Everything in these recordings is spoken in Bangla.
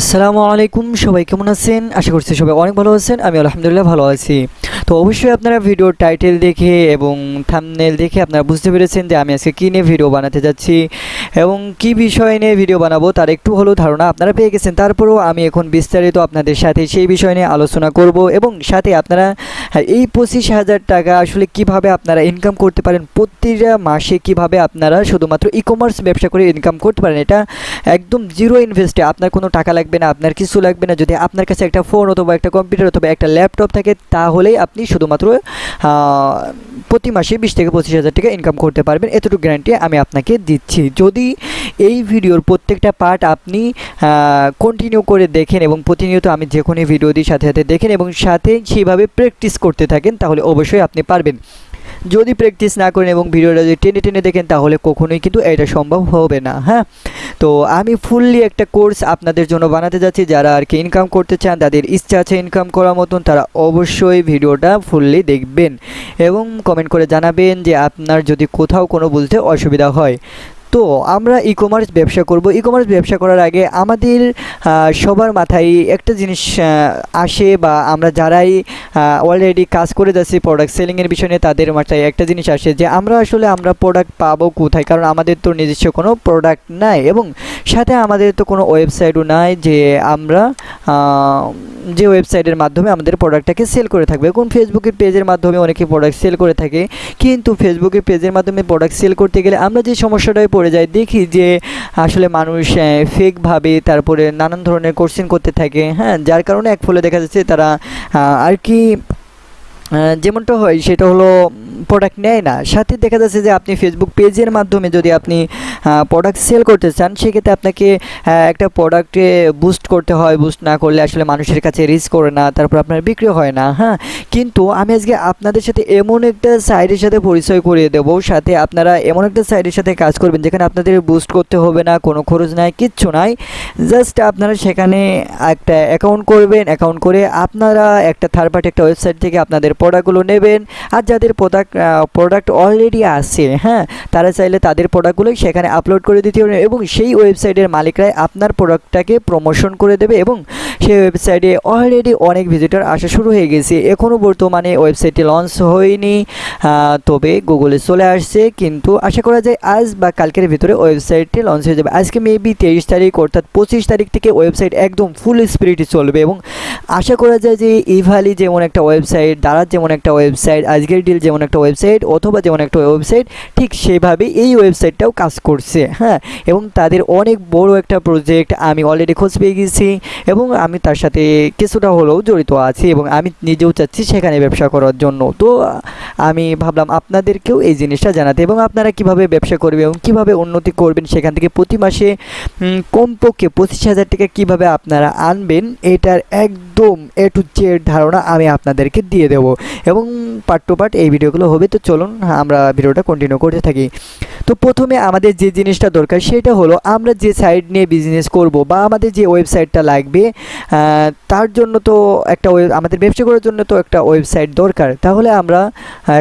আসসালামু আলাইকুম, সবাই কেমন আছেন? আশা করছি সবাই অনেক ভালো আছেন আমি আলহামদুলিল্লাহ ভালো আছি। তো অবশ্যই আপনারা ভিডিওর টাইটেল দেখে এবং থামনেল দেখে আপনারা বুঝতে পেরেছেন যে আমি আজকে কী নিয়ে ভিডিও বানাতে যাচ্ছি এবং কি বিষয় নিয়ে ভিডিও বানাবো তার একটু হলেও ধারণা আপনারা পেয়ে গেছেন। তারপরেও আমি এখন বিস্তারিত আপনাদের সাথে সেই বিষয় নিয়ে আলোচনা করব এবং সাথে আপনারা হ্যাঁ, এই পঁচিশ হাজার টাকা আসলে কীভাবে আপনারা ইনকাম করতে পারেন প্রতিটা মাসে কীভাবে আপনারা শুধুমাত্র ই কমার্স ব্যবসা করে ইনকাম করতে পারেন এটা একদম জিরো ইনভেস্টে আপনার কোনো টাকা লাগবে না আপনার কিছু লাগবে না। যদি আপনার কাছে একটা ফোন অথবা একটা কম্পিউটার অথবা একটা ল্যাপটপ থাকে তাহলেই আপনি শুধুমাত্র প্রতি মাসে বিশ থেকে পঁচিশ হাজার টাকা ইনকাম করতে পারবেন। এতটুকু গ্যারান্টি আমি আপনাকে দিচ্ছি। যদি এই ভিডিওর প্রত্যেকটা পার্ট আপনি কন্টিনিউ করে দেখেন এবং প্রতিনিয়ত আমি যে কোনো ভিডিও দিই সাথে সাথে দেখেন এবং সাথে সেইভাবে প্র্যাকটিস করতে থাকেন, তাহলে অবশ্যই আপনি পারবেন। যদি প্র্যাকটিস না করেন এবং ভিডিওটা যদি টেনে টেনে দেখেন, তাহলে কখনোই কিন্তু এটা সম্ভব হবে না হ্যাঁ? তো আমি ফুললি একটা কোর্স আপনাদের জন্য বানাতে যাচ্ছি। যারা আর কি ইনকাম করতে চান, তাদের ইচ্ছা আছে ইনকাম করার মতন, তারা অবশ্যই ভিডিওটা ফুললি দেখবেন এবং কমেন্ট করে জানাবেন যে আপনার যদি কোথাও কোনো বলতে অসুবিধা হয়। তো আমরা ই কমার্স ব্যবসা করব। ই কমার্স ব্যবসা করার আগে আমাদের সবার মাথায় একটা জিনিস আসে বা আমরা যারাই অলরেডি কাজ করে যাচ্ছি প্রোডাক্ট সেলিংয়ের বিষয় তাদের মাথায় একটা জিনিস আসে যে আমরা আসলে আমরা প্রোডাক্ট পাবো কোথায়? কারণ আমাদের তো নিজস্ব কোনো প্রোডাক্ট নাই এবং সাথে আমাদের তো কোনো ওয়েবসাইটও নাই যে আমরা যে ওয়েবসাইটের মাধ্যমে আমাদের প্রোডাক্টটাকে সেল করে থাকবে। এখন ফেসবুকের পেজের মাধ্যমে অনেকে প্রোডাক্ট সেল করে থাকে। কিন্তু ফেসবুকের পেজের মাধ্যমে প্রোডাক্ট সেল করতে গেলে আমরা যে সমস্যাটায় যাই দেখি যে আসলে মানুষ ফেকভাবে তারপরে নানান ধরনের কোশ্চেন করতে থাকে। হ্যাঁ যার কারণে এক ফলে দেখা যাচ্ছে তারা আর কি যেমনটা হয়, সেটা হলো প্রোডাক্ট নেয় না। সাথে দেখা যাচ্ছে যে আপনি ফেসবুক পেজের মাধ্যমে যদি আপনি প্রোডাক্ট সেল করতে চান, সেক্ষেত্রে আপনাকে একটা প্রোডাক্টে বুস্ট করতে হয়। বুস্ট না করলে আসলে মানুষের কাছে রিচ করে না, তারপর আপনার বিক্রি হয় না হ্যাঁ? কিন্তু আমি আজকে আপনাদের সাথে এমন একটা সাইডের সাথে পরিচয় করিয়ে দেবো, সাথে আপনারা এমন একটা সাইডের সাথে কাজ করবেন, যেখানে আপনাদের বুস্ট করতে হবে না, কোনো খরচ নাই, কিচ্ছু নাই। জাস্ট আপনারা সেখানে একটা অ্যাকাউন্ট করবেন অ্যাকাউন্ট করে আপনারা একটা থার্ড পার্টি একটা ওয়েবসাইট থেকে আপনাদের প্রোডাক্টগুলো নেবেন। আর যাদের প্রোডাক্ট প্রোডাক্ট অলরেডি আছে হ্যাঁ তারা চাইলে তাদের প্রোডাক্টগুলোই সেখানে আপলোড করে দিতে পারেন এবং সেই ওয়েবসাইটের মালিকরাই আপনার প্রোডাক্টটাকে প্রমোশন করে দেবে এবং সেই ওয়েবসাইটে অলরেডি অনেক ভিজিটর আসা শুরু হয়ে গেছে। এখনও বর্তমানে ওয়েবসাইটটি লঞ্চ হয়নি তবে গুগলে চলে আসছে, কিন্তু আশা করা যায় আজ বা কালকের ভিতরে ওয়েবসাইটটি লঞ্চ হয়ে যাবে। আজকে মেবি তেইশ তারিখ, অর্থাৎ পঁচিশ তারিখ থেকে ওয়েবসাইট একদম ফুল স্পিরিটে চলবে এবং আশা করা যায় যে ইভালি যেমন একটা ওয়েবসাইট দারাজ যেমন একটা ওয়েবসাইট আজকের ডিল যেমন একটা ওয়েবসাইট অথবা যেমন একটা ওয়েবসাইট ঠিক সেভাবে এই ওয়েবসাইটটাও কাজ করছে হ্যাঁ? এবং তাদের অনেক বড় একটা প্রজেক্ট আমি অলরেডি খোঁজ পেয়ে গেছি এবং আমি তার সাথে কিছুটা হলেও জড়িত আছি এবং আমি নিজেও চাচ্ছি সেখানে ব্যবসা করার জন্য। তো আমি ভাবলাম আপনাদেরকেও এই জিনিসটা জানাতে এবং আপনারা কীভাবে ব্যবসা করবেন এবং কীভাবে উন্নতি করবেন সেখান থেকে প্রতি মাসে কমপক্ষে পঁচিশ হাজার টাকা কীভাবে আপনারা আনবেন, এটার একদম এ টু জেড ধারণা আমি আপনাদেরকে দিয়ে দেবো। এবং পার্ট টু পার্ট এই ভিডিওগুলো হবে। তো চলুন, আমরা ভিডিওটা কন্টিনিউ করতে থাকি। তো প্রথমে আমাদের যে জিনিসটা দরকার, সেটা হলো আমরা যে সাইট নিয়ে বিজনেস করব বা আমাদের যে ওয়েবসাইটটা লাগবে তার জন্য তো একটা আমাদের ব্যবসা করার জন্য তো একটা ওয়েবসাইট দরকার। তাহলে আমরা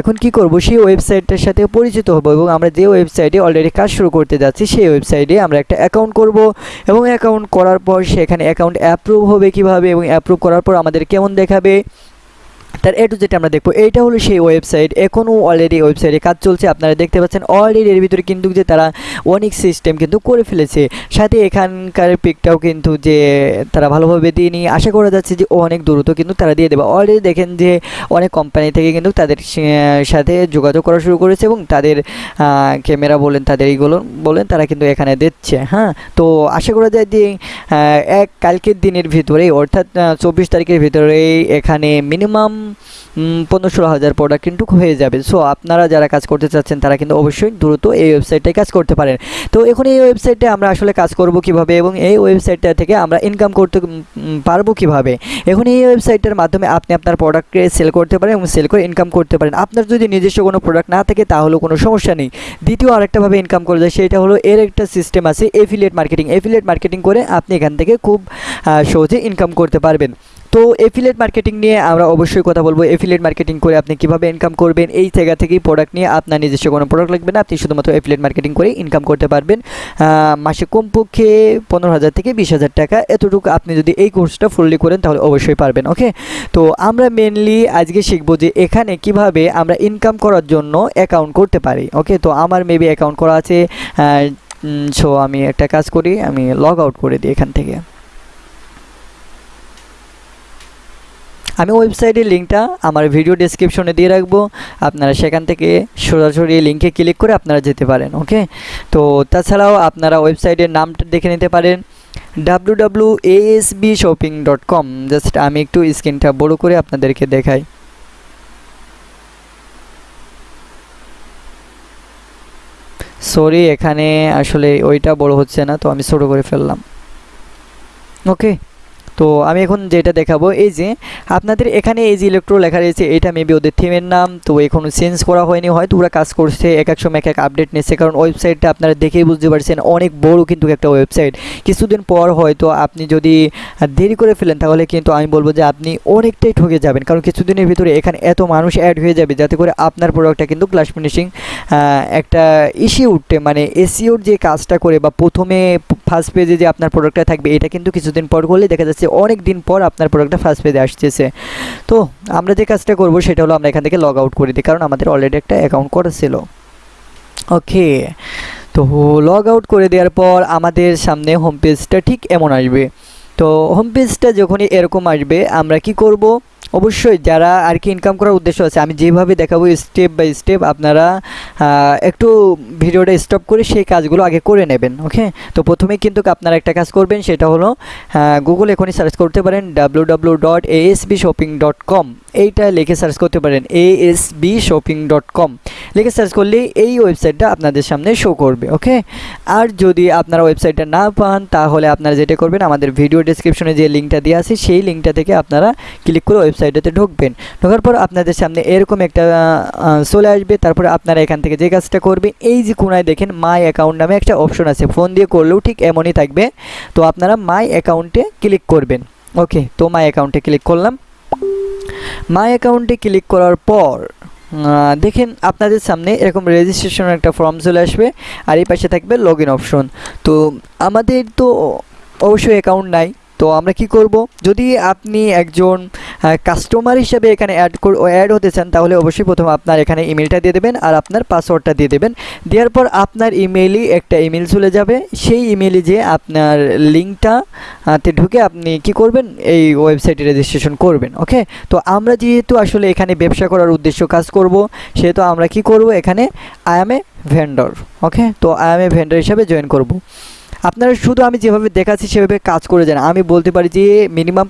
এখন কি করব? সেই ওয়েবসাইটটার সাথে পরিচিত হব এবং আমরা যে ওয়েবসাইটে অলরেডি কাজ শুরু করতে যাচ্ছি, সেই ওয়েবসাইটে আমরা একটা অ্যাকাউন্ট করব এবং অ্যাকাউন্ট করার পর সেখানে অ্যাকাউন্ট অ্যাপ্রুভ হবে কীভাবে এবং অ্যাপ্রুভ করার পর আমাদের কেমন দেখাবে? তার এ টু যেটা আমরা দেখব। এইটা হলো সেই ওয়েবসাইট এখনও অলরেডি ওয়েবসাইটে কাজ চলছে। আপনারা দেখতে পাচ্ছেন অলরেডি এর ভিতরে কিন্তু যে তারা অনেক সিস্টেম কিন্তু করে ফেলেছে। সাথে এখানকার পিকটাও কিন্তু যে তারা ভালোভাবে দিয়ে নিয়ে আশা করা যাচ্ছে যে অনেক দ্রুত কিন্তু তারা দিয়ে দেবে। অলরেডি দেখেন যে অনেক কোম্পানি থেকে কিন্তু তাদের সাথে যোগাযোগ করা শুরু করেছে এবং তাদের ক্যামেরা বলেন, তাদের এইগুলো বলেন, তারা কিন্তু এখানে দিচ্ছে। হ্যাঁ তো আশা করা যায় যে এক কালকের দিনের ভিতরেই অর্থাৎ চব্বিশ তারিখের ভিতরেই এখানে মিনিমাম পনেরো ষোলো হাজার প্রোডাক্ট কিন্তু হয়ে যাবে। সো আপনারা যারা কাজ করতে চাচ্ছেন, তারা কিন্তু অবশ্যই দ্রুত এই ওয়েবসাইটটায় কাজ করতে পারেন। তো এখন এই ওয়েবসাইটে আমরা আসলে কাজ করব কীভাবে এবং এই ওয়েবসাইটটা থেকে আমরা ইনকাম করতে পারব কীভাবে? এখন এই ওয়েবসাইটের মাধ্যমে আপনি আপনার প্রোডাক্টকে সেল করতে পারেন এবং সেল করে ইনকাম করতে পারেন। আপনার যদি নিজস্ব কোনো প্রোডাক্ট না থাকে, তাহলেও কোনো সমস্যা নেই। দ্বিতীয় আরেকটাভাবে ইনকাম করা যায় সেটা হলো এর একটা সিস্টেম আছে এফিলিয়েট মার্কেটিং এফিলিয়েট মার্কেটিং করে আপনি এখান থেকে খুব সহজে ইনকাম করতে পারবেন। তো এফিলেট মার্কেটিং নিয়ে আমরা অবশ্যই কথা বলব। এফিলেট মার্কেটিং করে আপনি কীভাবে ইনকাম করবেন, এই জায়গা থেকেই প্রোডাক্ট নিয়ে আপনার নিজস্ব কোনো প্রোডাক্ট লাগবে না। আপনি শুধুমাত্র এফিলেট মার্কেটিং করে ইনকাম করতে পারবেন। মাসে কমপক্ষে পনেরো হাজার থেকে বিশ হাজার টাকা এতটুকু আপনি যদি এই কোর্সটা ফুললি করেন তাহলে অবশ্যই পারবেন ওকে তো আমরা মেনলি আজকে শিখব যে এখানে কীভাবে আমরা ইনকাম করার জন্য অ্যাকাউন্ট করতে পারি ওকে তো আমার মেবি অ্যাকাউন্ট করা আছে সো আমি একটা কাজ করি, আমি লগ আউট করে দিই এখান থেকে। আমি ওয়েবসাইটের লিঙ্কটা আমার ভিডিও ডিসক্রিপশনে দিয়ে রাখব। আপনারা সেখান থেকে সরাসরি লিঙ্কে ক্লিক করে আপনারা যেতে পারেন, ওকে? তো তাছাড়াও আপনারা ওয়েবসাইটের নামটা দেখে নিতে পারেন W W ASB shopping dot com just আমি একটু স্ক্রিনটা বড় করে আপনাদেরকে দেখাই। সরি, এখানে আসলে ওইটা বড় হচ্ছে না, তো আমি ছোটো করে ফেললাম। ওকে? তো আমি এখন যেটা দেখাবো, এই যে আপনাদের এখানে এই যে ইলেকট্রো লেখা রয়েছে, এটা মেবি ওদের থিমের নাম, তো এখনও চেঞ্জ করা হয়নি, হয়তো ওরা কাজ করছে, এক এক সময় এক এক আপডেট নিচ্ছে, কারণ ওয়েবসাইটটা আপনারা দেখেই বুঝতে পারছেন, অনেক বড় কিন্তু একটা ওয়েবসাইট কিছুদিন পর হয়তো আপনি যদি দেরি করে ফেলেন, তাহলে কিন্তু আমি বলব যে আপনি অনেকটাই ঠকে যাবেন, কারণ কিছুদিনের ভিতরে এখানে এত মানুষ অ্যাড হয়ে যাবে, যাতে করে আপনার প্রোডাক্টটা কিন্তু ক্লাস ফিনিশিং একটা ইস্যু উঠতে মানে এসিওর যে কাজটা করে বা প্রথমে ফার্স্ট পেজে যে আপনার প্রোডাক্টটা থাকবে, এটা কিন্তু কিছুদিন পর করলে দেখা যাচ্ছে অনেক দিন পর আপনার প্রোডাক্টটা ফার্স্ট পেজে আসতেছে। তো আমরা যে কাজটা করব সেটা হলো আমরা এখান থেকে লগ আউট করে দিই, কারণ আমাদের অলরেডি একটা অ্যাকাউন্ট করা ছিল। ওকে, তো লগ আউট করে দেওয়ার পর আমাদের সামনে হোম পেজটা ঠিক এমন আসবে। তো হোম পেজটা যখনই এরকম আসবে, আমরা কি করব? অবশ্যই যারা আর কি ইনকাম করার উদ্দেশ্য আছে, আমি যেভাবে দেখাবো স্টেপ বাই স্টেপ আপনারা একটু ভিডিওটা স্টপ করে সেই কাজগুলো আগে করে নেবেন ওকে তো প্রথমেই কিন্তু আপনারা একটা কাজ করবেন, সেটা হলো গুগল এখনই সার্চ করতে পারেন W W dot shopping dot com এইটা লিখে সার্চ করতে পারেন এএসবি শপিং ডট কম লিখে সার্চ করলে এই ওয়েবসাইটটা আপনাদের সামনে শো করবে ওকে আর যদি আপনারা ওয়েবসাইটটা না পান, তাহলে আপনারা যেটা করবেন, আমাদের ভিডিও ডিসক্রিপশনে যে লিঙ্কটা দেওয়া আছে, সেই লিঙ্কটা থেকে আপনারা ক্লিক করে ওয়েবসাইটটাতে ঢুকবেন। ঢোকার পর আপনাদের সামনে এরকম একটা চলে আসবে। তারপরে আপনারা এখান থেকে যে কাজটা করবেন, এই যে কোনায় দেখেন মাই অ্যাকাউন্ট নামে একটা অপশন আছে। ফোন দিয়ে করলেও ঠিক এমনই থাকবে। তো আপনারা মাই অ্যাকাউন্টে ক্লিক করবেন। ওকে তো মাই অ্যাকাউন্টে ক্লিক করলাম। মাই অ্যাকাউন্টে ক্লিক করার পর দেখেন আপনাদের সামনে এরকম রেজিস্ট্রেশনের একটা ফর্ম চলে আসবে। আর এই পাশে থাকবে লগ অপশন তো আমাদের তো অবশ্যই অ্যাকাউন্ট নাই। তো আমরা কি করব? যদি আপনি একজন কাস্টমার হিসেবে এখানে অ্যাড অ্যাড হতে চান, তাহলে অবশ্যই প্রথম আপনার এখানে ইমেলটা দিয়ে দেবেন আর আপনার পাসওয়ার্ডটা দিয়ে দেবেন। দেওয়ার পর আপনার ইমেলই একটা ইমেল চলে যাবে। সেই ইমেলে যে আপনার লিঙ্কটা তে ঢুকে আপনি কি করবেন? এই ওয়েবসাইটে রেজিস্ট্রেশন করবেন ওকে তো আমরা যেহেতু আসলে এখানে ব্যবসা করার উদ্দেশ্য কাজ করব, সেহেতু আমরা কি করব? এখানে I am a vendor okay তো আই এম এ ভেন্ডর হিসাবে জয়েন করব। আপনারা শুধু আমি যেভাবে দেখাচ্ছি, সেভাবে কাজ করে যান। আমি বলতে পারি যে মিনিমাম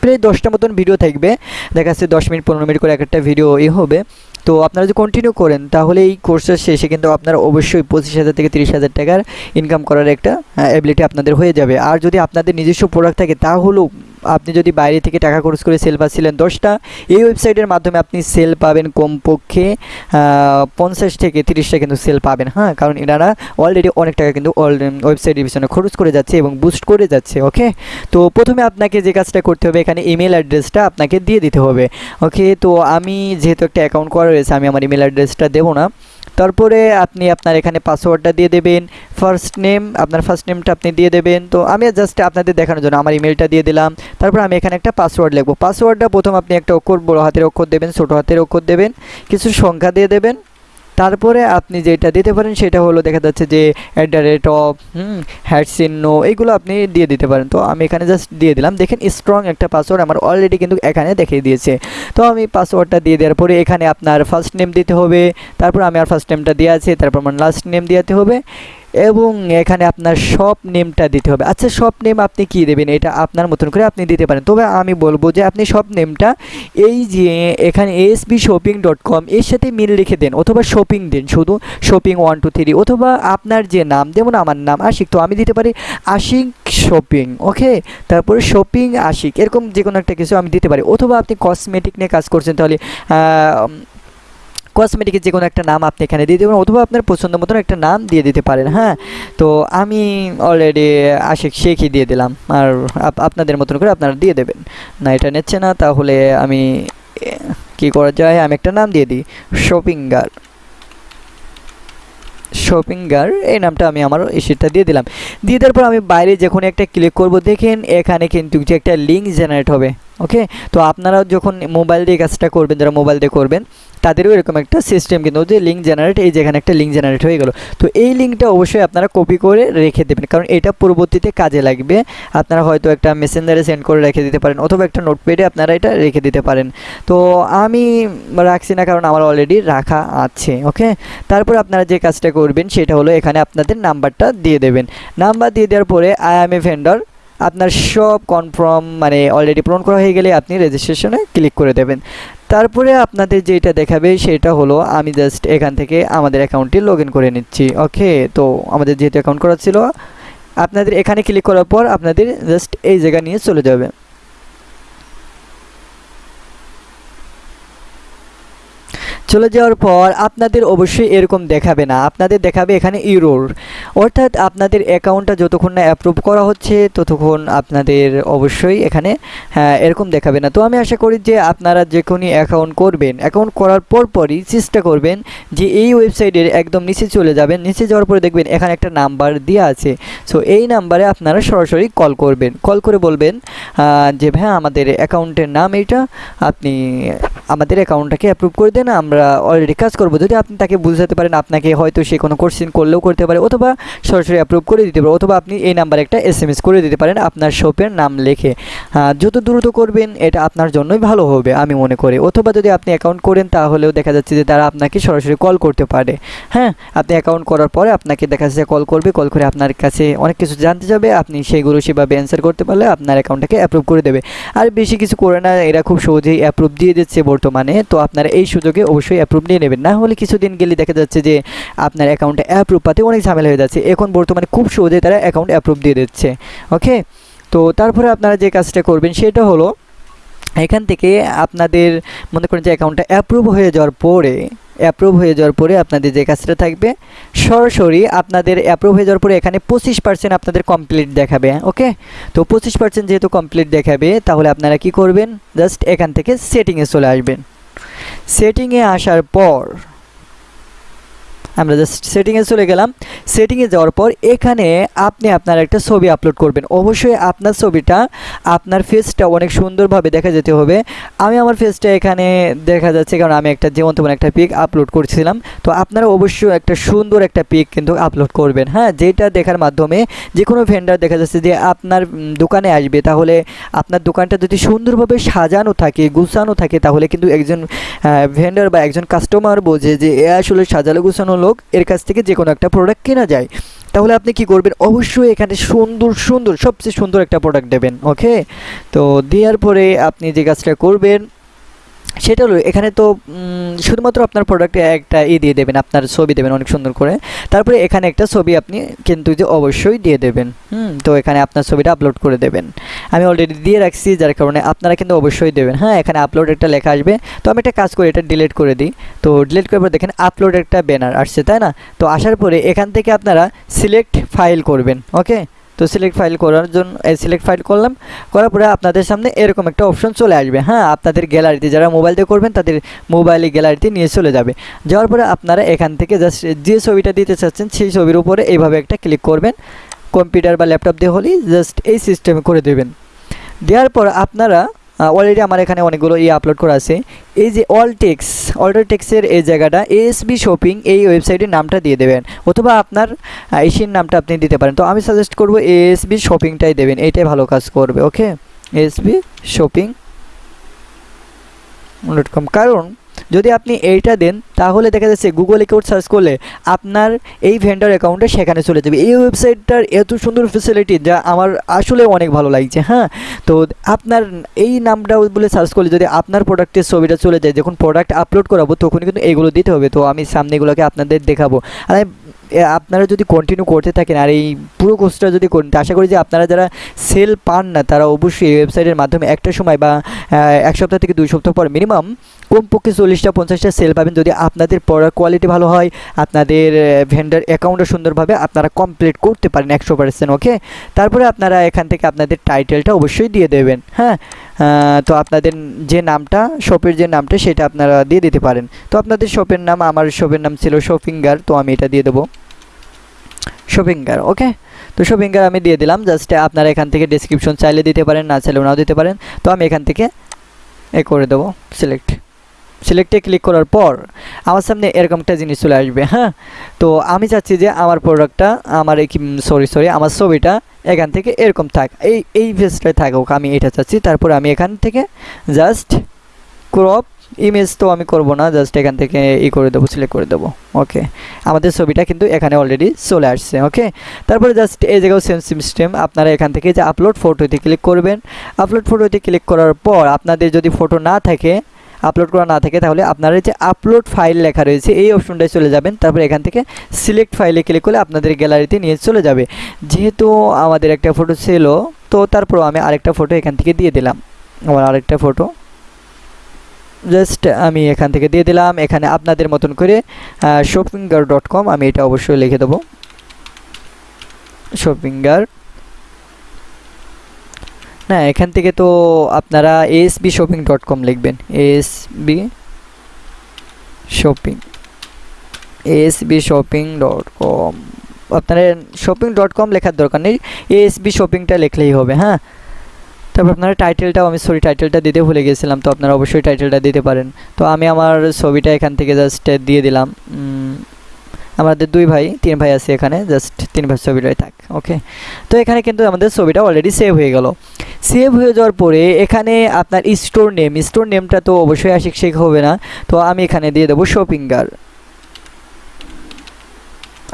প্রায় দশটা মতন ভিডিও থাকবে। দেখা যাচ্ছে দশ মিনিট, পনেরো মিনিট করে এক একটা ভিডিও এ হবে। তো আপনারা যদি কন্টিনিউ করেন, তাহলে এই কোর্সের শেষে কিন্তু আপনারা অবশ্যই পঁচিশ হাজার থেকে তিরিশ হাজার টাকার ইনকাম করার একটা অ্যাবিলিটি আপনাদের হয়ে যাবে। আর যদি আপনাদের নিজস্ব প্রোডাক্ট থাকে, তাহলেও আপনি যদি বাইরে থেকে টাকা খরচ করে সেল পাচ্ছিলেন দশটা, এই ওয়েবসাইটের মাধ্যমে আপনি সেল পাবেন কমপক্ষে পঞ্চাশ থেকে তিরিশটা কিন্তু সেল পাবেন। হ্যাঁ কারণ এনারা অলরেডি অনেক টাকা কিন্তু ওয়েবসাইটের পিছনে খরচ করে যাচ্ছে এবং বুস্ট করে যাচ্ছে ওকে তো প্রথমে আপনাকে যে কাজটা করতে হবে, এখানে ইমেল অ্যাড্রেসটা আপনাকে দিয়ে দিতে হবে ওকে তো আমি যেহেতু একটা অ্যাকাউন্ট করা রয়েছে, আমি আমার ইমেল অ্যাড্রেসটা দেবো না। তারপরে আপনি আপনার এখানে পাসওয়ার্ডটা দিয়ে দেবেন ফার্স্ট নেম আপনার ফার্স্ট নেমটা আপনি দিয়ে দেবেন। তো আমি জাস্ট আপনাদের দেখানোর জন্য আমার ইমেলটা দিয়ে দিলাম। তারপর আমি এখানে একটা পাসওয়ার্ড লিখব। পাসওয়ার্ডটা প্রথম আপনি একটা অক্ষর বড় হাতের অক্ষর দেবেন, ছোটো হাতের অক্ষর দেবেন, কিছু সংখ্যা দিয়ে দেবেন। তারপরে আপনি যেটা দিতে পারেন সেটা হলো দেখা যাচ্ছে যে at the rate of hmm হ্যাড চিহ্ন, এইগুলো আপনি দিয়ে দিতে পারেন। তো আমি এখানে জাস্ট দিয়ে দিলাম। দেখেন স্ট্রং একটা পাসওয়ার্ড আমার অলরেডি কিন্তু এখানে দেখিয়ে দিয়েছে। তো আমি পাসওয়ার্ডটা দিয়ে দেওয়ার পরে এখানে আপনার ফার্স্ট নেম দিতে হবে। তারপর আমি আর ফার্স্ট নেমটা দিয়ে আছে। তারপর আমার লাস্ট নেম দিতে হবে। এবং এখানে আপনার শপ নেমটা দিতে হবে। আচ্ছা শপ নেম আপনি কি দেবেন? এটা আপনার মতন করে আপনি দিতে পারেন। তবে আমি বলব যে, আপনি শপ নেমটা এই যে, এখানে এসবি শপিং ডট কম এর সাথে মিল রেখে দেন অথবা শপিং দিন। শুধু শপিং ওয়ান টু থ্রি অথবা আপনার যে নাম, যেমন আমার নাম আশিক, তো আমি দিতে পারি আশিক শপিং ওকে তারপরে শপিং আশিক, এরকম যে কোনো একটা কিছু আমি দিতে পারি। অথবা আপনি কসমেটিক নিয়ে কাজ করছেন, তাহলে কসমেটিকের যে কোনো একটা নাম আপনি এখানে দিয়ে দেবেন, অথবা আপনার পছন্দ মতন একটা নাম দিয়ে দিতে পারেন হ্যাঁ? তো আমি অলরেডি আশিক শেখই দিয়ে দিলাম, আর আপ- আপনাদের মতন করে আপনারা দিয়ে দেবেন। না, এটা নিচ্ছে না, তাহলে আমি কি করা যায়? আমি একটা নাম দিয়ে দিই শপিঙ্গার শপিঙ্গার এই নামটা আমি আমার সেটা দিয়ে দিলাম। দিয়ে দেওয়ার পর আমি বাইরে যখন একটা ক্লিক করব, দেখেন এখানে কিন্তু যে একটা লিঙ্ক জেনারেট হবে ওকে তো আপনারা যখন মোবাইল দিয়ে কাজটা করবেন, যারা মোবাইল দিয়ে করবেন তাদেরও এরকম একটা সিস্টেম কিন্তু যে লিঙ্ক জেনারেট এই যেখানে একটা লিঙ্ক জেনারেট হয়ে গেল। তো এই লিঙ্কটা অবশ্যই আপনারা কপি করে রেখে দেবেন, কারণ এটা পরবর্তীতে কাজে লাগবে। আপনারা হয়তো একটা মেসেঞ্জারে সেন্ড করে রেখে দিতে পারেন, অথবা একটা নোটপ্যাডে আপনারা এটা রেখে দিতে পারেন। তো আমি রাখছি না, কারণ আমার অলরেডি রাখা আছে ওকে তারপর আপনারা যে কাজটা করবেন, সেটা হলো এখানে আপনাদের নাম্বারটা দিয়ে দেবেন। নাম্বার দিয়ে দেওয়ার পরে আই এম এ ভেন্ডর আপনার সব কনফার্ম মানে অলরেডি পূরণ করা হয়ে গেলে আপনি রেজিস্ট্রেশনে ক্লিক করে দেবেন। তারপরে আপনাদের যেটা দেখাবে সেটা হলো, আমি জাস্ট এখান থেকে আমাদের অ্যাকাউন্টটি লগ করে নিচ্ছি। ওকে তো আমাদের যেহেতু অ্যাকাউন্ট করা ছিল, আপনাদের এখানে ক্লিক করার পর আপনাদের জাস্ট এই জায়গা নিয়ে চলে যাবে। চলে যাওয়ার পর আপনাদের অবশ্যই এরকম দেখাবে না। আপনাদের দেখাবে এখানে ইউরোর অর্থাৎ আপনাদের অ্যাকাউন্টটা যতক্ষণ না অ্যাপ্রুভ করা হচ্ছে, ততক্ষণ আপনাদের অবশ্যই এখানে হ্যাঁ এরকম দেখাবে না। তো আমি আশা করি যে আপনারা যে কোনো অ্যাকাউন্ট করবেন অ্যাকাউন্ট করার পর পরই চেষ্টা করবেন যে এই ওয়েবসাইটের একদম নিচে চলে যাবেন। নিচে যাওয়ার পরে দেখবেন এখানে একটা নাম্বার দেওয়া আছে। সো এই নাম্বারে আপনারা সরাসরি কল করবেন। কল করে বলবেন যে ভাই আমাদের অ্যাকাউন্টের নাম এইটা। আপনি আমাদের অ্যাকাউন্টটাকে অ্যাপ্রুভ করে দেন, আমরা অলরেডি কাজ করব। যদি আপনি তাকে বুঝাতে পারেন, আপনাকে হয়তো সে কোনো কোশ্চেন করলেও করতে পারে অথবা সরাসরি অ্যাপ্রুভ করে দিতে পারে, অথবা আপনি এই নাম্বারে একটা এস এম এস করে দিতে পারেন আপনার শপের নাম লেখে। যত দ্রুত করবেন, এটা আপনার জন্যই ভালো হবে, আমি মনে করি। অথবা যদি আপনি অ্যাকাউন্ট করেন, তাহলেও দেখা যাচ্ছে যে তারা আপনাকে সরাসরি কল করতে পারে। হ্যাঁ আপনি অ্যাকাউন্ট করার পরে আপনাকে দেখা যাচ্ছে কল করবে কল করে আপনার কাছে অনেক কিছু জানতে যাবে, আপনি সেইগুলো সেভাবে অ্যান্সার করতে পারলে আপনার অ্যাকাউন্টটাকে অ্যাপ্রুভ করে দেবে। আর বেশি কিছু করে না, এরা খুব সহজেই অ্যাপ্রুভ দিয়ে দিচ্ছে বর্তমানে, তো আপনারা এই সুযোগে অবশ্যই অ্যাপ্রুভ নিয়ে নেবেন। না হলে কিছুদিন গেলে দেখা যাচ্ছে যে আপনার অ্যাকাউন্টে অ্যাপ্রুভ পাতে অনেক ঝামেলা হয়ে যাচ্ছে। এখন বর্তমানে খুব সহজেই তারা অ্যাকাউন্ট অ্যাপ্রুভ দিয়ে দিচ্ছে। ওকে তো তারপরে আপনারা যে কাজটা করবেন সেটা হলো, এখান থেকে আপনাদের মনে করেন যে অ্যাকাউন্টটা অ্যাপ্রুভ হয়ে যাওয়ার পরে অ্যাপ্রুভ হয়ে যাওয়ার পরে আপনাদের যে কাজটা থাকবে, সরাসরি আপনাদের অ্যাপ্রুভ হয়ে যাওয়ার পরে এখানে পঁচিশ পার্সেন্ট আপনাদের কমপ্লিট দেখাবে। ওকে তো পঁচিশ পার্সেন্ট যেহেতু কমপ্লিট দেখাবে, তাহলে আপনারা কি করবেন? জাস্ট এখান থেকে সেটিংয়ে চলে আসবেন। সেটিংয়ে আসার পর আমরা জাস্ট সেটিংয়ে চলে গেলাম। সেটিংয়ে যাওয়ার পর এখানে আপনি আপনার একটা ছবি আপলোড করবেন। অবশ্যই আপনার ছবিটা, আপনার ফেসটা অনেক সুন্দরভাবে দেখা যেতে হবে। আমি আমার ফেসটা এখানে দেখা যাচ্ছে, কারণ আমি একটা যেমন তেমন একটা পিক আপলোড করছিলাম। তো আপনারা অবশ্যই একটা সুন্দর একটা পিক কিন্তু আপলোড করবেন। হ্যাঁ যেটা দেখার মাধ্যমে যে কোনো ভেন্ডার দেখা যাচ্ছে যে আপনার দোকানে আসবে, তাহলে আপনার দোকানটা যদি সুন্দরভাবে সাজানো থাকে, গুছানো থাকে, তাহলে কিন্তু একজন ভেন্ডার বা একজন কাস্টমার বোঝে যে এ আসলে সাজালো গুছানো লোক, এর কাছ থেকে যে কোনো একটা প্রোডাক্ট কেনা যায়, তাহলে আপনি কি করবেন? অবশ্যই এখানে সুন্দর সুন্দর, সবচেয়ে সুন্দর একটা প্রোডাক্ট দেবেন ওকে তো দেওয়ার পরে আপনি যে কাজটা করবেন সেটা হলো, এখানে তো শুধুমাত্র আপনার প্রোডাক্টে একটা ই দিয়ে দেবেন, আপনার ছবি দেবেন অনেক সুন্দর করে। তারপরে এখানে একটা ছবি আপনি কিন্তু যে অবশ্যই দিয়ে দেবেন, হুম? তো এখানে আপনার ছবিটা আপলোড করে দেবেন। আমি অলরেডি দিয়ে রাখছি, যার কারণে আপনারা কিন্তু অবশ্যই দেবেন। হ্যাঁ এখানে আপলোড একটা লেখা আসবে। তো আমি একটা কাজ করি, এটা ডিলিট করে দিই। তো ডিলিট করার পর দেখেন আপলোড একটা ব্যানার আসছে, তাই না? তো আসার পরে এখান থেকে আপনারা সিলেক্ট ফাইল করবেন ওকে তো সিলেক্ট ফাইল করার জন্য সিলেক্ট ফাইল করলাম। করার পরে আপনাদের সামনে এরকম একটা অপশন চলে আসবে। হ্যাঁ আপনাদের গ্যালারিতে যারা মোবাইল দিয়ে করবেন, তাদের মোবাইলে গ্যালারিতে নিয়ে চলে যাবে। যাওয়ার পরে আপনারা এখান থেকে জাস্ট যে ছবিটা দিতে চাচ্ছেন, সেই ছবির উপরে এইভাবে একটা ক্লিক করবেন। কম্পিউটার বা ল্যাপটপ দিয়ে হলেই জাস্ট এই সিস্টেমে করে দেবেন। দেওয়ার পর আপনারা অলরেডি আমার এখানে অনেকগুলো ইয়ে আপলোড করা আছে। এই যে অল টেক্স অল্টার টেক্সের এই জায়গাটা এএসবি শপিং এই ওয়েবসাইটের নামটা দিয়ে দেবেন। অথবা আপনার এশিয়ান নামটা আপনি দিতে পারেন। তো আমি সাজেস্ট করব এএসবি শপিংটাই দেবেন। এটাই ভালো কাজ করবে okay ASB shopping dot com কারণ যদি আপনি এইটা দেন, তাহলে দেখা যাচ্ছে গুগল কেউ সার্চ করলে আপনার এই ভেন্ডার অ্যাকাউন্টে সেখানে চলে যাবে। এই ওয়েবসাইটটার এত সুন্দর ফেসিলিটি যা আমার আসলে অনেক ভালো লাগছে হ্যাঁ? তো আপনার এই নামটা বলে সার্চ করলে যদি আপনার প্রোডাক্টের ছবিটা চলে যায়, যখন প্রোডাক্ট আপলোড করাবো তখন কিন্তু এগুলো দিতে হবে। তো আমি সামনে এগুলোকে আপনাদের দেখাবো। আর আপনারা যদি কন্টিনিউ করতে থাকেন, আর এই পুরো কোর্সটা যদি করেন আশা করি যে আপনারা যারা সেল পান না, তারা অবশ্যই ওয়েবসাইটের মাধ্যমে একটা সময় বা এক সপ্তাহ থেকে দুই সপ্তাহ পর মিনিমাম কমপক্ষে চল্লিশটা, পঞ্চাশটা সেল পাবেন। যদি আপনাদের প্রোডাক্ট কোয়ালিটি ভালো হয়, আপনাদের ভেন্ডার অ্যাকাউন্টটা সুন্দরভাবে আপনারা কমপ্লিট করতে পারেন একশো পার্সেন্ট ওকে তারপরে আপনারা এখান থেকে আপনাদের টাইটেলটা অবশ্যই দিয়ে দেবেন হ্যাঁ? তো আপনাদের যে নামটা, শপের যে নামটা, সেটা আপনারা দিয়ে দিতে পারেন। তো আপনাদের শপের নাম, আমার শপের নাম ছিল শপিঙ্গার তো আমি এটা দিয়ে দেবো। শপিঙ্গার ওকে? তো শপিঙ্গার আমি দিয়ে দিলাম, জাস্ট আপনারা এখান থেকে ডিসক্রিপশন চাইলে দিতে পারেন, না চাইলেও নাও দিতে পারেন। তো আমি এখান থেকে এ করে দেবো সিলেক্ট সিলেক্টে ক্লিক করার পর আমার সামনে এরকম একটা জিনিস চলে আসবে হ্যাঁ? তো আমি চাচ্ছি যে আমার প্রোডাক্টটা আমার সরি সরি আমার ছবিটা এখান থেকে এরকম থাক। এই এই ফেসটায় থাকুক আমি এটা চাচ্ছি। তারপর আমি এখান থেকে জাস্ট ক্রপ ইমেজ তো আমি করব না জাস্ট এখান থেকে ই করে দেবো সিলেক্ট করে দেবো। ওকে আমাদের ছবিটা কিন্তু এখানে অলরেডি চলে আসছে ওকে তারপরে জাস্ট এই জায়গাও সেম সিস্টেম আপনারা এখান থেকে যে আপলোড ফটোতে ক্লিক করবেন। আপলোড ফটোতে ক্লিক করার পর আপনাদের যদি ফটো না থাকে আপলোড করা না থাকে, তাহলে আপনারা যে আপলোড ফাইল লেখা রয়েছে, এই অপশনটায় চলে যাবেন। তারপর এখান থেকে সিলেক্ট ফাইলে ক্লিক করলে আপনাদের গ্যালারিতে নিয়ে চলে যাবে। যেহেতু আমাদের একটা ফটো ছিল, তো তারপর আমি আরেকটা ফটো এখান থেকে দিয়ে দিলাম। আমার আরেকটা ফটো জাস্ট আমি এখান থেকে দিয়ে দিলাম। এখানে আপনাদের মতন করে শপিঙ্গার ডট কম আমি এটা অবশ্যই লিখে দেবো। শপিঙ্গার না, এখান থেকে তো আপনারা এসবি শপিং ডট কম লিখবেন। SB shopping SB shopping dot com আপনারা শপিং ডট কম লেখার দরকার নেই এসবি শপিংটা লিখলেই হবে হ্যাঁ? তারপর আপনারা টাইটেলটাও আমি সরি টাইটেলটা দিতে ভুলে গেছিলাম, তো আপনারা অবশ্যই টাইটেলটা দিতে পারেন। তো আমি আমার ছবিটা এখান থেকে জাস্ট দিয়ে দিলাম। আমাদের দুই ভাই, তিন ভাই আছে এখানে জাস্ট তিন ভাই ছবিটাই থাক ওকে তো এখানে কিন্তু আমাদের ছবিটা অলরেডি সেভ হয়ে গেল। সেভ হয়ে যাওয়ার পরে এখানে আপনার স্টোর নেম স্টোর নেমটা তো অবশ্যই আশিক শেখ হবে না, তো আমি এখানে দিয়ে দেবো শপিঙ্গার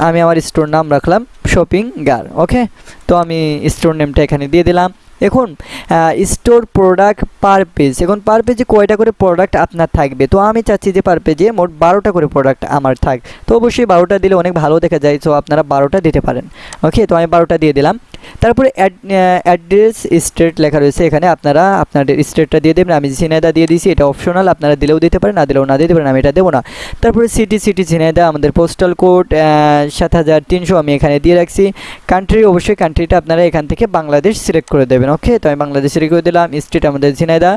আমি আমার স্টোর নাম রাখলাম শপিং গার ওকে তো আমি স্টোর নেমটা এখানে দিয়ে দিলাম। এখন স্টোর প্রোডাক্ট পার পেজ এখন পার পেজে কয়টা করে প্রোডাক্ট আপনার থাকবে? তো আমি চাচ্ছি যে পার পেজে মোট বারোটা করে প্রোডাক্ট আমার থাক। তো অবশ্যই বারোটা দিলে অনেক ভালো দেখা যায় তো আপনারা বারোটা দিতে পারেন। ওকে তো আমি বারোটা দিয়ে দিলাম। তারপরে অ্যাড্রেস স্টেট লেখা রয়েছে। এখানে আপনারা আপনাদের স্টেটটা দিয়ে দেবেন। আমি ঝিনাইদা দিয়ে দিয়েছি। এটা অপশনাল আপনারা দিলেও দিতে পারেন, না দিলেও না দিতে পারেন। আমি এটা দেবো না। তারপরে সিটি সিটি ঝিনাইদা, আমাদের পোস্টাল কোড সাত হাজার তিনশো আমি এখানে দিয়ে রাখছি। কান্ট্রি অবশ্যই কান্ট্রিটা আপনারা এখান থেকে বাংলাদেশ সিলেক্ট করে দেবেন ওকে তো আমি বাংলাদেশ সিলেক্ট করে দিলাম স্টেট আমাদের ঝিনাইদা।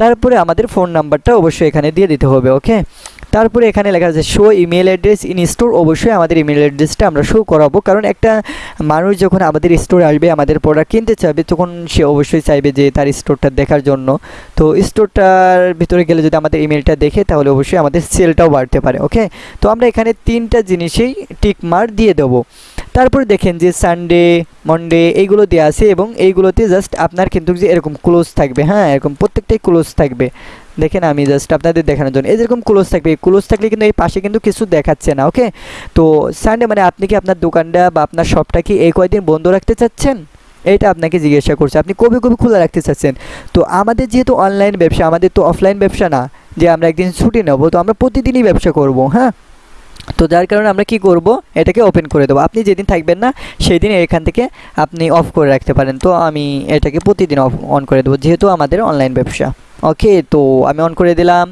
তারপরে আমাদের ফোন নাম্বারটা অবশ্যই এখানে দিয়ে দিতে হবে ওকে তারপরে এখানে লেখা আছে show email address in store অবশ্যই আমাদের ইমেল অ্যাড্রেসটা আমরা শো করাবো। কারণ একটা মানুষ যখন আমাদের স্টোরে আসবে, আমাদের প্রোডাক্ট কিনতে চাইবে, তখন সে অবশ্যই চাইবে যে তার স্টোরটা দেখার জন্য। তো স্টোরটার ভিতরে গেলে যদি আমাদের ইমেলটা দেখে, তাহলে অবশ্যই আমাদের সেলটাও বাড়তে পারে ওকে তো আমরা এখানে তিনটা জিনিসেই টিক মার দিয়ে দেবো। তারপরে দেখেন যে সানডে মন্ডে এইগুলো দেওয়া আছে এবং এইগুলোতে জাস্ট আপনার কিন্তু যে এরকম ক্লোজ থাকবে হ্যাঁ? এরকম প্রত্যেকটাই ক্লোজ থাকবে। দেখেন আমি জাস্ট আপনাদের দেখানোর জন্য। এই যেরকম ক্লোজ থাকবে। ক্লোজ থাকলে কিন্তু এই পাশে কিন্তু কিছু দেখাচ্ছে না ওকে তো সানডে মানে আপনি কি আপনার দোকানটা বা আপনার শপটা কি এই কয়দিন বন্ধ রাখতে চাচ্ছেন? এইটা আপনাকে জিজ্ঞাসা করছে। আপনি কবে কবে খোলা রাখতে চাচ্ছেন? তো আমাদের যেহেতু অনলাইন ব্যবসা, আমাদের তো অফলাইন ব্যবসা না, যে আমরা একদিন ছুটি নেব, তো আমরা প্রতিদিনই ব্যবসা করব হ্যাঁ? তো যার কারণে আমরা কি করব? এটাকে ওপেন করে দেবো। আপনি যেদিন থাকবেন না সেই দিন এখান থেকে আপনি অফ করে রাখতে পারেন। তো আমি এটাকে প্রতিদিন অফ অন করে দেবো, যেহেতু আমাদের অনলাইন ব্যবসা। ওকে তো আমি অন করে দিলাম।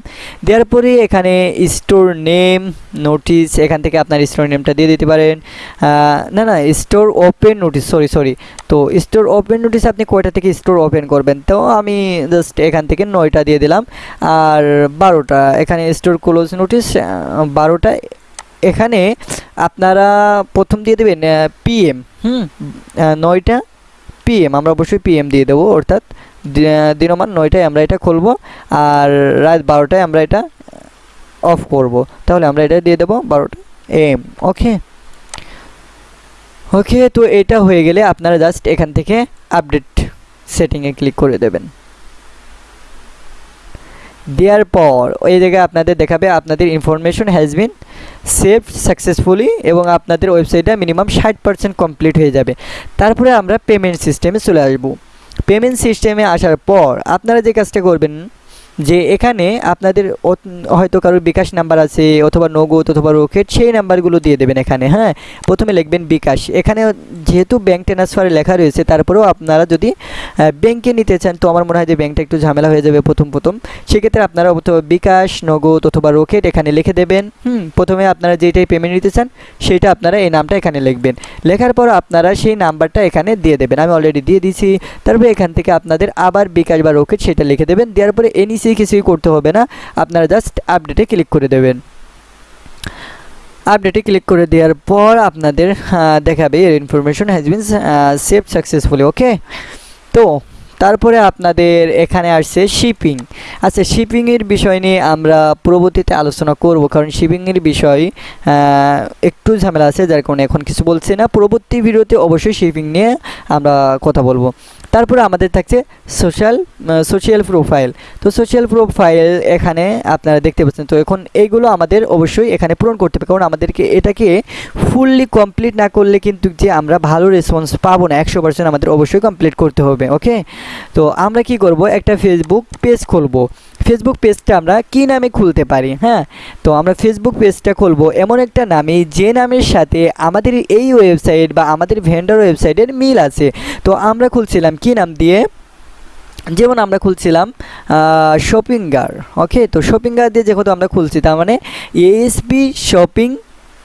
দেওয়ার পরে এখানে স্টোর নেম নোটিস এখান থেকে আপনার স্টোর নেমটা দিয়ে দিতে পারেন। না না store open notice sorry sorry তো স্টোর ওপেন নোটিস আপনি কয়টা থেকে স্টোর ওপেন করবেন? তো আমি জাস্ট এখান থেকে নয়টা দিয়ে দিলাম। আর বারোটা, এখানে স্টোর ক্লোজ নোটিস বারোটা, এখানে আপনারা প্রথম দিয়ে দেবেন পিএম হুম? নয়টা পিএম আমরা অবশ্যই পিএম দিয়ে দেবো, অর্থাৎ দিনমান নয়টায় আমরা এটা খুলবো আর রাত বারোটায় আমরা এটা অফ করব। তাহলে আমরা এটা দিয়ে দেবো বারোটা এম ওকে ওকে তো এটা হয়ে গেলে আপনারা জাস্ট এখান থেকে আপডেট সেটিংয়ে ক্লিক করে দেবেন। দেওয়ার পর ওই জায়গায় আপনাদের দেখাবে আপনাদের information has been save successfully এবং আপনাদের ওয়েবসাইটটা মিনিমাম ষাট পার্সেন্ট কমপ্লিট হয়ে যাবে। তারপরে আমরা পেমেন্ট সিস্টেমে চলে আসব। পেমেন্ট সিস্টেমে আসার পর আপনারা যে কাজটা করবেন যে এখানে আপনাদের হয়তো কারোর বিকাশ নাম্বার আছে অথবা নগদ অথবা রকেট, সেই নাম্বারগুলো দিয়ে দেবেন এখানে হ্যাঁ? প্রথমে লিখবেন বিকাশ। এখানে যেহেতু ব্যাঙ্ক ট্রান্সফারে লেখা রয়েছে, তারপরেও আপনারা যদি ব্যাংকে নিতে চান, তো আমার মনে হয় যে ব্যাংকটা একটু ঝামেলা হয়ে যাবে প্রথম প্রথম। সেক্ষেত্রে আপনারা অথবা বিকাশ, নগদ অথবা রকেট এখানে লিখে দেবেন, হুম? প্রথমে আপনারা যেটাই পেমেন্ট নিতে চান, সেটা আপনারা এই নামটা এখানে লিখবেন। লেখার পর আপনারা সেই নাম্বারটা এখানে দিয়ে দেবেন। আমি অলরেডি দিয়ে দিয়েছি। তারপরে এখান থেকে আপনাদের আবার বিকাশ বা রকেট সেটা লিখে দেবেন। দেওয়ার পরে এনিসি কিছুই করতে হবে না। আপনারা জাস্ট আপডেটে ক্লিক করে দেবেন। আপডেটে ক্লিক করে দেওয়ার পর আপনাদের দেখাবে এর information has been save successfully okay তো, তারপরে আপনাদের এখানে আসছে শিপিং আচ্ছা শিপিংয়ের বিষয় নিয়ে আমরা পরবর্তীতে আলোচনা করব, কারণ শিপিংয়ের বিষয় একটু ঝামেলা আছে, যার কারণে এখন কিছু বলছি না। পরবর্তী ভিডিওতে অবশ্যই শিপিং নিয়ে আমরা কথা বলব। তারপরে আমাদের থাকছে সোশ্যাল সোশ্যাল প্রোফাইল তো সোশ্যাল প্রোফাইল এখানে আপনারা দেখতে পাচ্ছেন। তো এখন এইগুলো আমাদের অবশ্যই এখানে পূরণ করতে হবে। কারণ আমাদেরকে এটাকে ফুললি কমপ্লিট না করলে কিন্তু যে আমরা ভালো রেসপন্স পাবো না, একশো পার্সেন্ট আমাদের অবশ্যই কমপ্লিট করতে হবে ওকে তো আমরা কি করব? একটা ফেসবুক পেজ খুলবো। ফেসবুক পেজটা আমরা কি নামে খুলতে পারি হ্যাঁ? তো আমরা ফেসবুক পেজটা খুলবো এমন একটা নামে, যে নামের সাথে আমাদের এই ওয়েবসাইট বা আমাদের ভেন্ডার ওয়েবসাইটের মিল আছে। তো আমরা খুলছিলাম কি নাম দিয়ে? যেমন আমরা খুলছিলাম শপিং গার ওকে তো শপিং গার দিয়ে যেহেতু আমরা খুলছি, তার মানে এএসবি শপিং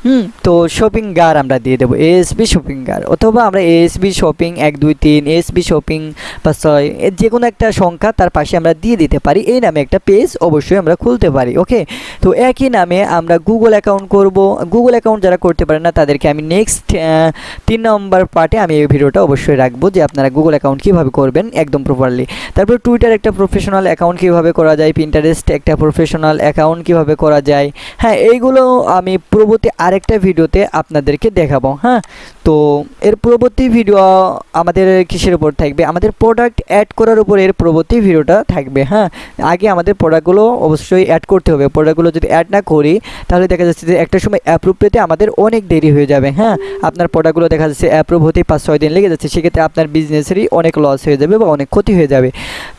হুম। তো শপিং গার আমরা দিয়ে দেবো এএসবি শপিং গার, অথবা আমরা এএসবি শপিং এক, দুই, তিন এএসবি শপিং বা ছয় যে কোনো একটা সংখ্যা তার পাশে আমরা দিয়ে দিতে পারি, এই নামে একটা পেজ অবশ্যই আমরা খুলতে পারি ওকে তো একই নামে আমরা গুগল অ্যাকাউন্ট করব গুগল অ্যাকাউন্ট যারা করতে পারে না, তাদেরকে আমি নেক্সট তিন নম্বর পার্টে আমি এই ভিডিওটা অবশ্যই রাখব, যে আপনারা গুগল অ্যাকাউন্ট কীভাবে করবেন একদম প্রপারলি তারপর টুইটার একটা প্রফেশনাল অ্যাকাউন্ট কীভাবে করা যায় পিন্টারেস্ট একটা প্রফেশনাল অ্যাকাউন্ট কীভাবে করা যায় হ্যাঁ এইগুলো আমি পূর্ববর্তী আরেকটা ভিডিওতে আপনাদেরকে দেখাবো হ্যাঁ? তো এর পরবর্তী ভিডিও আমাদের কিসের উপর থাকবে? আমাদের প্রোডাক্ট অ্যাড করার উপর এর পরবর্তী ভিডিওটা থাকবে হ্যাঁ? আগে আমাদের প্রোডাক্টগুলো অবশ্যই অ্যাড করতে হবে। প্রোডাক্টগুলো যদি অ্যাড না করি, তাহলে দেখা যাচ্ছে যে একটা সময় অ্যাপ্রুভ পেতে আমাদের অনেক দেরি হয়ে যাবে হ্যাঁ? আপনার প্রোডাক্টগুলো দেখা যাচ্ছে অ্যাপ্রুভ হতেই পাঁচ, ছয় দিন লেগে যাচ্ছে, সেক্ষেত্রে আপনার বিজনেসেরই অনেক লস হয়ে যাবে বা অনেক ক্ষতি হয়ে যাবে।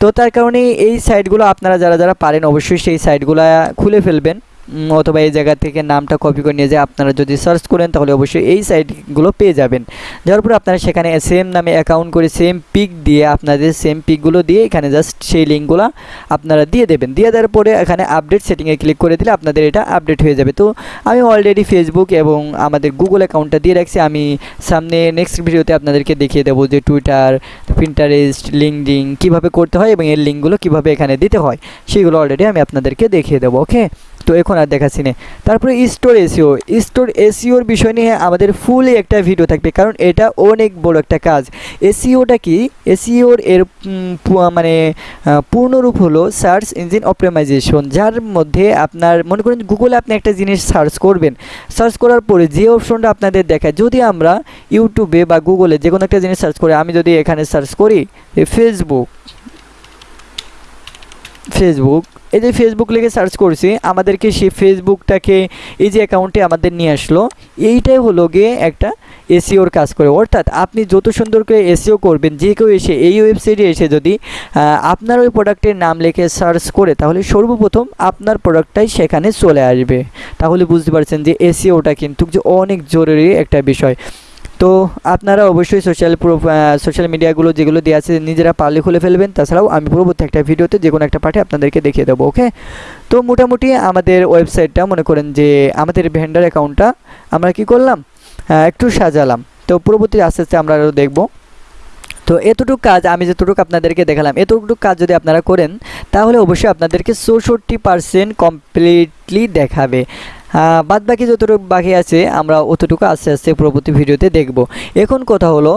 তো তার কারণে এই সাইটগুলো আপনারা যারা যারা পারেন, অবশ্যই সেই সাইটগুলো খুলে ফেলবেন। অথবা এই জায়গা থেকে নামটা কপি করে নিয়ে যায়। আপনারা যদি সার্চ করেন, তাহলে অবশ্যই এই সাইটগুলো পেয়ে যাবেন। যার পরে আপনারা সেখানে সেম নামে অ্যাকাউন্ট করে সেম পিক দিয়ে আপনাদের সেম পিকগুলো দিয়ে এখানে জাস্ট সেই লিঙ্কগুলো আপনারা দিয়ে দেবেন। দিয়ে দেওয়ার পরে এখানে আপডেট সেটিংয়ে ক্লিক করে দিলে আপনাদের এটা আপডেট হয়ে যাবে। তো আমি অলরেডি ফেসবুক এবং আমাদের গুগল অ্যাকাউন্টটা দিয়ে রাখছি। আমি সামনে নেক্সট ভিডিওতে আপনাদেরকে দেখিয়ে দেবো যে টুইটার পিন্টারেস্ট লিঙ্কডিং কীভাবে করতে হয় এবং এর লিঙ্কগুলো কীভাবে এখানে দিতে হয়। সেগুলো অলরেডি আমি আপনাদেরকে দেখিয়ে দেবো ওকে তো এখন আর দেখাচ্ছি না। তারপরে স্টোর এসিও স্টোর এসিওর বিষয় নিয়ে আমাদের ফুলই একটা ভিডিও থাকবে কারণ এটা অনেক বড় একটা কাজ। এসিওটা কি? এসিওর এর উম, পু- মানে পূর্ণরূপ হলো সার্চ ইঞ্জিন অপটিমাইজেশন যার মধ্যে আপনার মনে করেন গুগলে আপনি একটা জিনিস সার্চ করবেন। সার্চ করার পরে যে অপশনটা আপনাদের দেখায় যদি আমরা ইউটিউবে বা গুগলে যে কোনো একটা জিনিস সার্চ করি আমি যদি এখানে সার্চ করি ফেসবুক ফেসবুক এই যে ফেসবুক লিখে সার্চ করছি, আমাদেরকে সেই ফেসবুকটাকে এই যে অ্যাকাউন্টে আমাদের নিয়ে আসলো, এইটাই হলো গিয়ে একটা এসিওর কাজ করে। অর্থাৎ আপনি যত সুন্দর করে এসিও করবেন, যে কেউ এসে, এই ওয়েবসাইটে এসে যদি আপনার ওই প্রোডাক্টের নাম লিখে সার্চ করে, তাহলে সর্বপ্রথম আপনার প্রোডাক্টটাই সেখানে চলে আসবে। তাহলে বুঝতে পারছেন যে এসিওটা কিন্তু যে অনেক জরুরি একটা বিষয়। তো আপনারা অবশ্যই সোশ্যাল সোশ্যাল মিডিয়াগুলো যেগুলো দেওয়া আছে নিজেরা পারলে খুলে ফেলবেন। তাছাড়াও আমি পরবর্তী একটা ভিডিওতে যে কোনো একটা পাঠে আপনাদেরকে দেখিয়ে দেবো ওকে তো মোটামুটি আমাদের ওয়েবসাইটটা মনে করেন যে আমাদের ভেন্ডার অ্যাকাউন্টটা আমরা কি করলাম? একটু সাজালাম। তো পরবর্তী আস্তে আস্তে আমরা আরও দেখব। তো এতটুকু কাজ আমি যতটুকু আপনাদেরকে দেখালাম, এতটুকু কাজ যদি আপনারা করেন, তাহলে অবশ্যই আপনাদেরকে চৌষট্টি পার্সেন্ট কমপ্লিটলি দেখাবে। বাদ বাকি যতটুকু বাকি আছে, আমরা অতটুকু আস্তে আস্তে পরবর্তী ভিডিওতে দেখব। এখন কথা হলো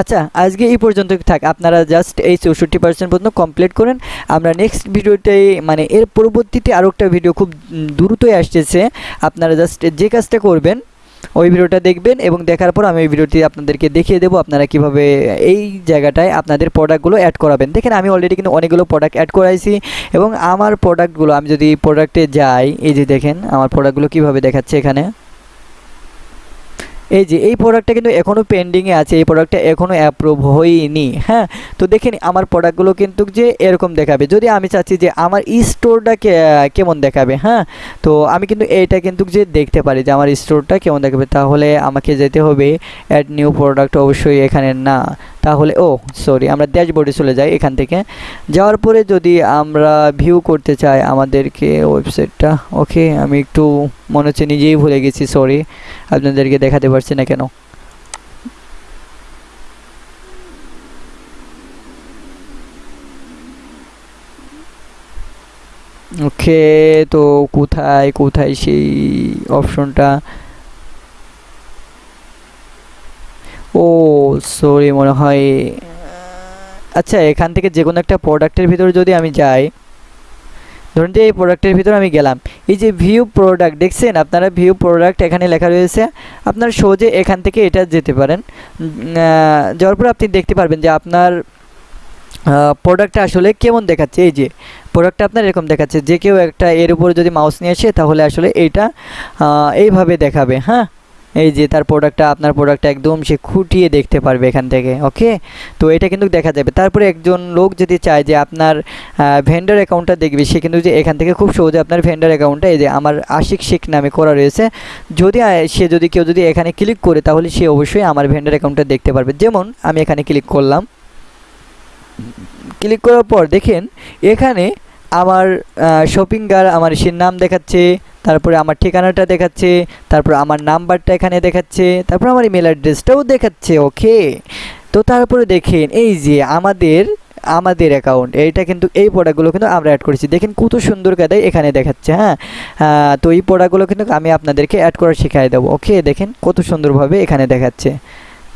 আচ্ছা আজকে এই পর্যন্ত থাক। আপনারা জাস্ট এই চৌষট্টি পার্সেন্ট পর্যন্ত কমপ্লিট করেন। আমরা নেক্সট ভিডিওতে মানে এর পরবর্তীতে আরও একটা ভিডিও খুব দ্রুতই আসতেছে। আপনারা জাস্ট যে কাজটা করবেন ওই ভিডিওটা দেখবেন এবং দেখার পর আমি ওই ভিডিওটি আপনাদেরকে দেখিয়ে দেবো আপনারা কীভাবে এই জায়গাটায় আপনাদের প্রোডাক্টগুলো অ্যাড করাবেন। দেখেন, আমি অলরেডি কিন্তু অনেকগুলো প্রোডাক্ট অ্যাড করাইছি এবং আমার প্রোডাক্টগুলো আমি যদি প্রোডাক্টে যাই, এই যে দেখেন, আমার প্রোডাক্টগুলো কীভাবে দেখাচ্ছে এখানে। এই যে, এই প্রোডাক্টটা কিন্তু এখনও পেন্ডিংয়ে আছে, এই প্রোডাক্টটা এখনও অ্যাপ্রুভ হয়নি হ্যাঁ? তো দেখেন, আমার প্রোডাক্টগুলো কিন্তু যে এরকম দেখাবে। যদি আমি চাচ্ছি যে আমার স্টোরটা কেমন দেখাবে হ্যাঁ? তো আমি কিন্তু এইটা কিন্তু যে দেখতে পারি যে আমার স্টোরটা কেমন দেখাবে, তাহলে আমাকে যেতে হবে অ্যাড নিউ প্রোডাক্ট অবশ্যই এখানে না। তাহলে, ও সরি আমরা ড্যাশবোর্ডে চলে যাই এখান থেকে। যাওয়ার পরে যদি আমরা ভিউ করতে চাই আমাদেরকে ওয়েবসাইটটা ওকে আমি একটু মনে হচ্ছে নিজেই ভুলে গেছি সরি আপনাদেরকে দেখাতে পারছি না কেন? ওকে, তো কোথায় কোথায় সেই অপশনটা? ও সরি মনে হয় আচ্ছা এখান থেকে যে কোনো একটা প্রোডাক্টের ভিতরে যদি আমি যাই ধরুন যে এই প্রোডাক্টের ভিতরে আমি গেলাম, এই যে ভিউ প্রোডাক্ট দেখছেন, আপনারা ভিউ প্রোডাক্ট এখানে লেখা রয়েছে, আপনার সহজে এখান থেকে এটা যেতে পারেন। যাওয়ার পর আপনি দেখতে পারবেন যে আপনার প্রোডাক্টটা আসলে কেমন দেখাচ্ছে। এই যে প্রোডাক্টটা আপনার এরকম দেখাচ্ছে, যে কেউ একটা এর উপর যদি মাউস নিয়ে আসে, তাহলে আসলে এইটা এইভাবে দেখাবে হ্যাঁ? এই যে তার প্রোডাক্টটা আপনার প্রোডাক্টটা একদম সে খুঁটিয়ে দেখতে পারবে এখান থেকে ওকে তো এটা কিন্তু দেখা যাবে। তারপরে একজন লোক যদি চায় যে আপনার ভেন্ডার অ্যাকাউন্টটা দেখবে, সে কিন্তু যে এখান থেকে খুব সহজে আপনার ভেন্ডার অ্যাকাউন্টটা এই যে আমার আশিক শেখ নামে করা রয়েছে, যদি সে যদি কেউ যদি এখানে ক্লিক করে, তাহলে সে অবশ্যই আমার ভেন্ডার অ্যাকাউন্টটা দেখতে পারবে। যেমন আমি এখানে ক্লিক করলাম। ক্লিক করার পর দেখেন, এখানে আমার শপিং গার আমার সে নাম দেখাচ্ছে, তারপরে আমার ঠিকানাটা দেখাচ্ছে, তারপর আমার নাম্বারটা এখানে দেখাচ্ছে, তারপর আমার ইমেল অ্যাড্রেসটাও দেখাচ্ছে ওকে তো তারপরে দেখেন, এই যে আমাদের আমাদের অ্যাকাউন্ট এইটা কিন্তু এই প্রোডাক্টগুলো কিন্তু আমরা অ্যাড করেছি। দেখেন কত সুন্দর কাদায় এখানে দেখাচ্ছে হ্যাঁ? তো এই প্রোডাক্টগুলো কিন্তু আমি আপনাদেরকে অ্যাড করা শেখাই দেবো ওকে দেখেন কত সুন্দরভাবে এখানে দেখাচ্ছে।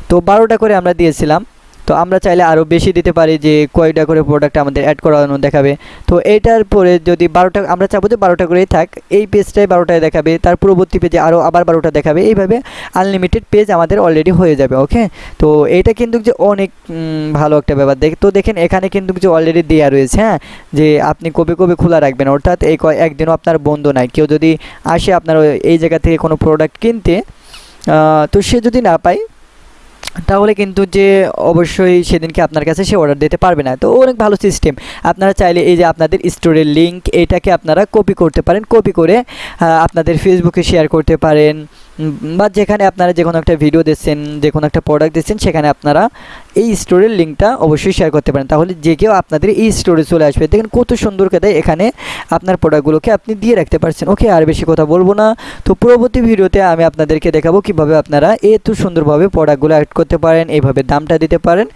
তো বারোটা করে আমরা দিয়েছিলাম তো আমরা চাইলে আরও বেশি দিতে পারি যে কয়টা করে প্রোডাক্ট আমাদের অ্যাড করানো দেখাবে। তো এইটার পরে যদি বারোটা, আমরা চাবো যে বারোটা করেই থাক, এই পেজটায় বারোটায় দেখাবে, তার পূর্ববর্তী পেজে আরও আবার বারোটা দেখাবে, এইভাবে আনলিমিটেড পেজ আমাদের অলরেডি হয়ে যাবে ওকে তো এটা কিন্তু যে অনেক ভালো একটা ব্যাপার। দেখ, তো দেখেন এখানে কিন্তু যে অলরেডি দেওয়া রয়েছে হ্যাঁ? যে আপনি কবে কবে খোলা রাখবেন, অর্থাৎ এই একদিনও আপনার বন্ধ নাই। কেউ যদি আসে আপনার এই জায়গা থেকে কোনো প্রোডাক্ট কিনতে তো সে যদি না পায় তাহলে কিন্তু যে অবশ্যই সেদিনকে আপনার কাছে সে অর্ডার দিতে পারবে না। তো অনেক ভালো সিস্টেম আপনারা চাইলে এই যে আপনাদের স্টোরের লিঙ্ক এটাকে আপনারা কপি করতে পারেন। কপি করে আপনাদের ফেসবুকে শেয়ার করতে পারেন। বা যেখানে আপনারা যে কোনো একটা ভিডিও দিচ্ছেন যে কোনো একটা প্রোডাক্ট দিচ্ছেন সেখানে আপনারা এই স্টোরের লিঙ্কটা অবশ্যই শেয়ার করতে পারেন। তাহলে যে কেউ আপনাদের এই স্টোরে চলে আসবে, দেখেন কত সুন্দর দেয় এখানে আপনার প্রোডাক্টগুলোকে আপনি দিয়ে রাখতে পারছেন। ওকে আর বেশি কথা বলব না। তো পরবর্তী ভিডিওতে আমি আপনাদেরকে দেখাবো কীভাবে আপনারা এত সুন্দরভাবে প্রোডাক্টগুলো অ্যাড করতে পারেন, এইভাবে দামটা দিতে পারেন।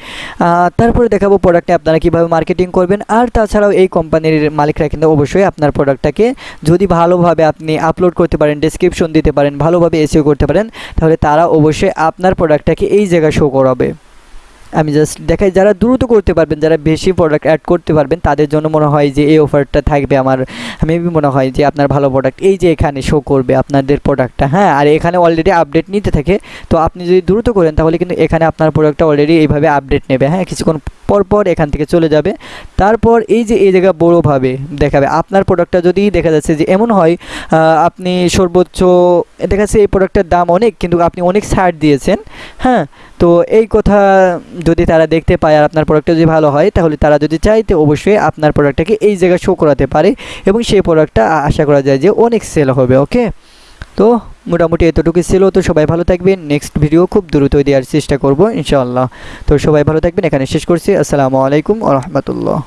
তারপরে দেখাবো প্রোডাক্টে আপনারা কীভাবে মার্কেটিং করবেন। আর তাছাড়াও এই কোম্পানির মালিকরা কিন্তু অবশ্যই আপনার প্রোডাক্টটাকে যদি ভালোভাবে আপনি আপলোড করতে পারেন ডিসক্রিপশন দিতে পারেন, ভালোভাবে এসিও করতে পারেন তাহলে তারা অবশ্যই আপনার প্রোডাক্টটাকে এই জায়গায় শো করাবে। আমি জাস্ট দেখাই, যারা দ্রুত করতে পারবেন, যারা বেশি প্রোডাক্ট অ্যাড করতে পারবেন, তাদের জন্য মনে হয় যে এই অফারটা থাকবে আমার মেবি মনে হয় যে আপনার ভালো প্রোডাক্ট এই যে এখানে শো করবে আপনাদের প্রোডাক্টটা হ্যাঁ আর এখানে অলরেডি আপডেট নিতে থাকে, তো আপনি যদি দ্রুত করেন, তাহলে কিন্তু এখানে আপনার প্রোডাক্টটা অলরেডি এইভাবে আপডেট নেবে হ্যাঁ কিছুক্ষণ পরপর এখান থেকে চলে যাবে। তারপর এই যে, এই জায়গা বড়োভাবে দেখাবে, আপনার প্রোডাক্টটা যদি দেখা যাচ্ছে যে এমন হয় আপনি সর্বোচ্চ, দেখা যাচ্ছে এই প্রোডাক্টের দাম অনেক, কিন্তু আপনি অনেক ছাড় দিয়েছেন হ্যাঁ তো এই কথা যদি তারা দেখতে পায় আর আপনার প্রোডাক্টটা যদি ভালো হয়, তাহলে তারা যদি চায় তো অবশ্যই আপনার প্রোডাক্টটাকে এই জায়গায় শো করাতে পারে এবং সেই প্রোডাক্টটা আশা করা যায় যে অনেক সেল হবে ওকে তো মোটামুটি এতটুকু ছিল, তো সবাই ভালো থাকবেন। নেক্সট ভিডিও খুব দ্রুত দেওয়ার চেষ্টা করব, ইনশাআল্লাহ। তো সবাই ভালো থাকবেন, এখানে শেষ করছি। আসসালামু আলাইকুম রহমতুল্লাহ।